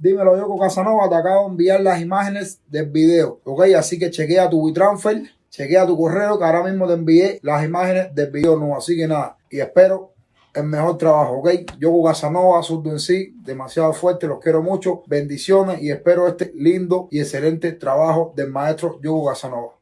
Dímelo yo con Casanova, te acabo de enviar las imágenes del video, ¿ok? Así que chequea tu WeTransfer, chequea tu correo, que ahora mismo te envié las imágenes del video no, así que nada, y espero el mejor trabajo, ¿ok? Yo con Casanova, surdo en sí, demasiado fuerte, los quiero mucho, bendiciones y espero este lindo y excelente trabajo del maestro Yogo Casanova.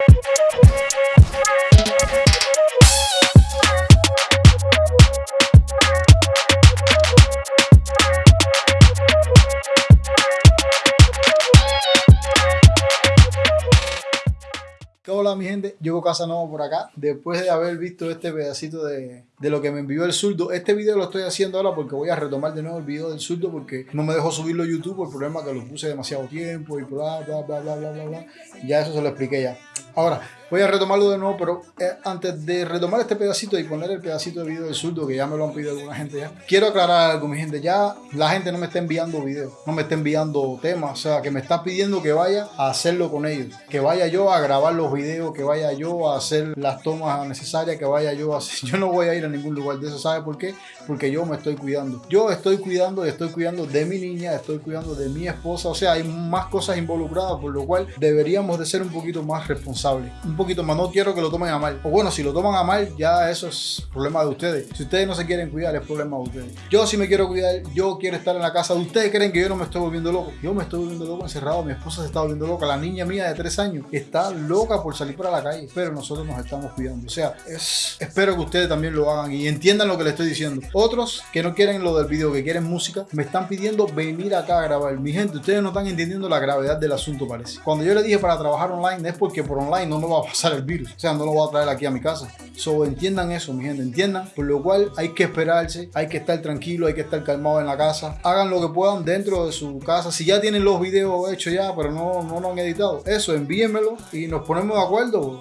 Hola mi gente, Yogo Casanova por acá. Después de haber visto este pedacito de, de, lo que me envió el zurdo, este video lo estoy haciendo ahora porque voy a retomar de nuevo el video del zurdo porque no me dejó subirlo a YouTube por el problema que lo puse demasiado tiempo y bla bla bla bla bla bla bla. Ya eso se lo expliqué ya. Ahora, voy a retomarlo de nuevo, pero eh, antes de retomar este pedacito y poner el pedacito de video del surdo, que ya me lo han pedido alguna gente ya, quiero aclarar algo, mi gente. Ya la gente no me está enviando videos, no me está enviando temas, o sea, que me está pidiendo que vaya a hacerlo con ellos, que vaya yo a grabar los videos, que vaya yo a hacer las tomas necesarias, que vaya yo a hacer. Yo no voy a ir a ningún lugar de eso, ¿sabe por qué? Porque yo me estoy cuidando. Yo estoy cuidando y estoy cuidando de mi niña, estoy cuidando de mi esposa, o sea, hay más cosas involucradas, por lo cual deberíamos de ser un poquito más responsables un poquito más. No quiero que lo tomen a mal. O bueno, si lo toman a mal, ya eso es problema de ustedes. Si ustedes no se quieren cuidar, es problema de ustedes. Yo sí me quiero cuidar, yo quiero estar en la casa. ¿Ustedes creen que yo no me estoy volviendo loco? Yo me estoy volviendo loco encerrado. Mi esposa se está volviendo loca. La niña mía de tres años está loca por salir para la calle. Pero nosotros nos estamos cuidando. O sea, es, espero que ustedes también lo hagan y entiendan lo que les estoy diciendo. Otros que no quieren lo del video, que quieren música, me están pidiendo venir acá a grabar. Mi gente, ustedes no están entendiendo la gravedad del asunto, parece. Cuando yo les dije para trabajar online es porque por online no me va a pasar el virus. O sea, no lo voy a traer aquí a mi casa. So, entiendan eso, mi gente, entiendan. Por lo cual hay que esperarse, hay que estar tranquilo, hay que estar calmado en la casa. Hagan lo que puedan dentro de su casa. Si ya tienen los videos hechos ya, pero no, no lo han editado, eso, envíenmelo y nos ponemos de acuerdo.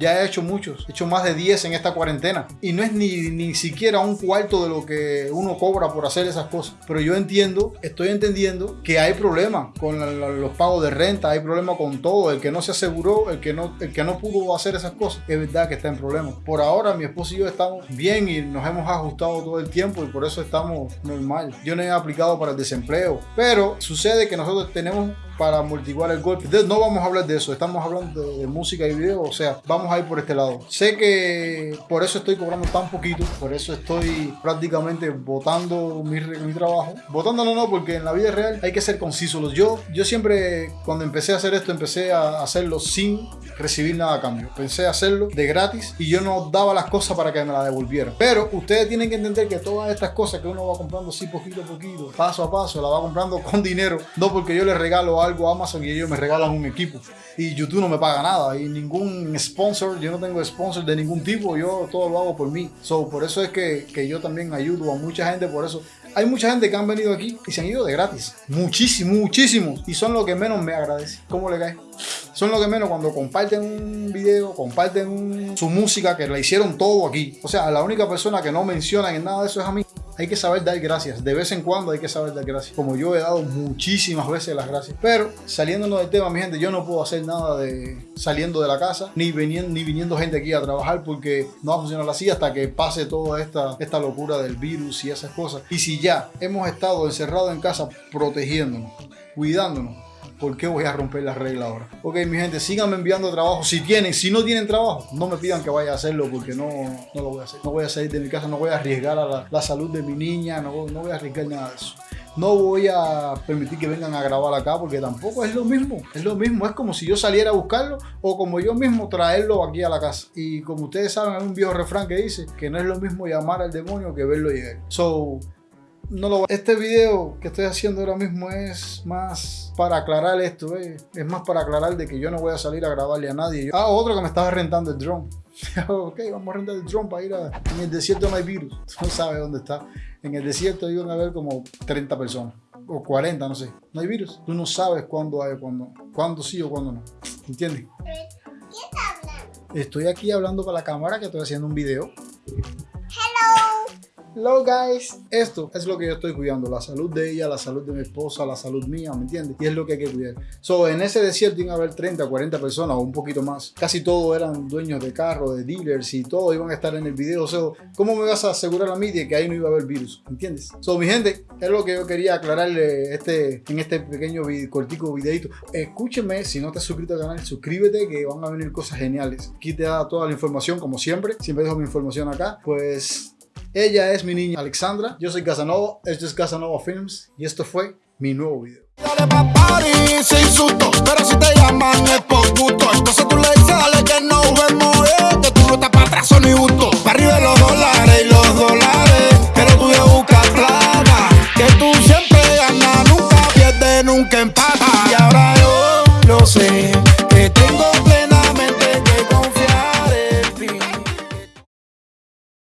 Ya he hecho muchos, he hecho más de 10 en esta cuarentena. Y no es ni, ni siquiera un cuarto de lo que uno cobra por hacer esas cosas. Pero yo entiendo, estoy entendiendo que hay problemas con los pagos de renta, hay problemas con todo. El que no se aseguró, el que no, el que no pudo hacer esas cosas, es verdad que está en problemas. Por ahora mi esposo y yo estamos bien y nos hemos ajustado todo el tiempo y por eso estamos normal. Yo no he aplicado para el desempleo, pero sucede que nosotros tenemos para amortiguar el golpe. no vamos a hablar de eso, estamos hablando de, música y video, o sea, vamos a ir por este lado. Sé que por eso estoy cobrando tan poquito, por eso estoy prácticamente votando mi, mi trabajo. Votándolo no, porque en la vida real hay que ser conciso. Yo, yo siempre, cuando empecé a hacer esto, empecé a hacerlo sin recibir nada a cambio. Pensé hacerlo de gratis y yo no daba las cosas para que me las devolvieran. Pero ustedes tienen que entender que todas estas cosas que uno va comprando así poquito a poquito, paso a paso, la va comprando con dinero, no porque yo le regalo algo a Amazon y ellos me regalan un equipo. Y YouTube no me paga nada. Y ningún sponsor, yo no tengo sponsor de ningún tipo. Yo todo lo hago por mí. So, por eso es que, que yo también ayudo a mucha gente. Por eso hay mucha gente que han venido aquí y se han ido de gratis. Muchísimo, muchísimos. Y son los que menos me agradecen. ¿Cómo le cae? Son los que menos cuando comparten un video, comparten su música, que la hicieron todo aquí. O sea, la única persona que no mencionan en nada de eso es a mí hay que saber dar gracias. De vez en cuando hay que saber dar gracias. Como yo he dado muchísimas veces las gracias. Pero saliéndonos del tema, mi gente, yo no puedo hacer nada de saliendo de la casa, ni viniendo, ni viniendo gente aquí a trabajar porque no va a funcionar así hasta que pase toda esta, esta locura del virus y esas cosas. Y si ya hemos estado encerrados en casa protegiéndonos, cuidándonos, ¿Por qué voy a romper la regla ahora? Ok, mi gente, síganme enviando trabajo si tienen. Si no tienen trabajo, no me pidan que vaya a hacerlo porque no, no lo voy a hacer. No voy a salir de mi casa, no voy a arriesgar a la, salud de mi niña, no, no voy a arriesgar nada de eso. No voy a permitir que vengan a grabar acá porque tampoco es lo mismo. Es lo mismo, es como si yo saliera a buscarlo o como yo mismo traerlo aquí a la casa. Y como ustedes saben, hay un viejo refrán que dice que no es lo mismo llamar al demonio que verlo llegar. So, no lo Este video que estoy haciendo ahora mismo es más para aclarar esto, eh. es más para aclarar de que yo no voy a salir a grabarle a nadie. Ah, otro que me estaba rentando el drone. ok, vamos a rentar el drone para ir a... En el desierto no hay virus, no sabe dónde está. En el desierto iban a haber como 30 personas, o 40, no sé. No hay virus. Tú no sabes cuándo hay, cuándo, cuándo sí o cuándo no. ¿Entiendes? Estoy aquí hablando para la cámara que estoy haciendo un video. Hello. Guys. Esto es lo que yo estoy cuidando, la salud de ella, la salud de mi esposa, la salud mía, ¿me entiendes? Y es lo que hay que cuidar. So, en ese desierto iban a haber 30, 40 personas o un poquito más. Casi todos eran dueños de carros, de dealers y todos iban a estar en el video. So, ¿cómo me vas a asegurar a mí de que ahí no iba a haber virus? ¿Entiendes? So, mi gente, es lo que yo quería aclararle este, en este pequeño cortico videito. Escúcheme, si no te has suscrito al canal, suscríbete que van a venir cosas geniales. Aquí te da toda la información como siempre. Siempre dejo mi información acá. Pues ella es mi niña Alexandra, yo soy Casanova, esto es Casanova Films y esto fue mi nuevo video.